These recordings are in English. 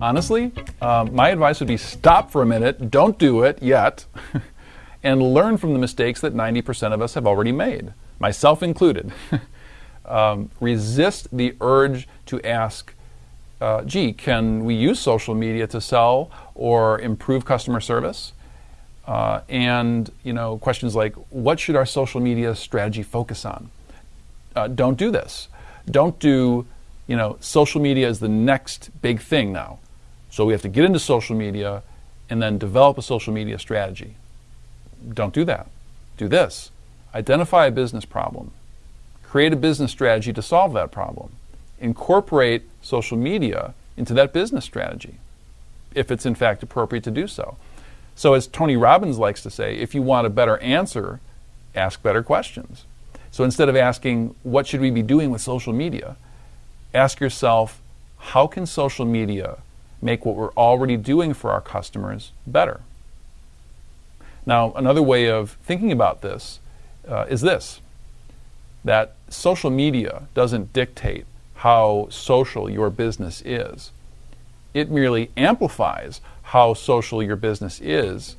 Honestly, um, my advice would be stop for a minute, don't do it yet, and learn from the mistakes that 90% of us have already made, myself included. um, resist the urge to ask, uh, gee, can we use social media to sell or improve customer service? Uh, and you know questions like what should our social media strategy focus on? Uh, don't do this. Don't do you know social media is the next big thing now. So we have to get into social media and then develop a social media strategy. Don't do that. Do this. Identify a business problem. Create a business strategy to solve that problem. Incorporate social media into that business strategy, if it's in fact appropriate to do so. So, as Tony Robbins likes to say, if you want a better answer, ask better questions. So, instead of asking, what should we be doing with social media? Ask yourself, how can social media make what we're already doing for our customers better? Now, another way of thinking about this uh, is this that social media doesn't dictate how social your business is. It merely amplifies how social your business is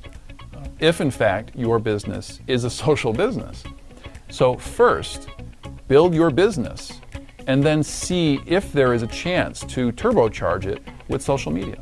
if, in fact, your business is a social business. So, first, build your business and then see if there is a chance to turbocharge it with social media.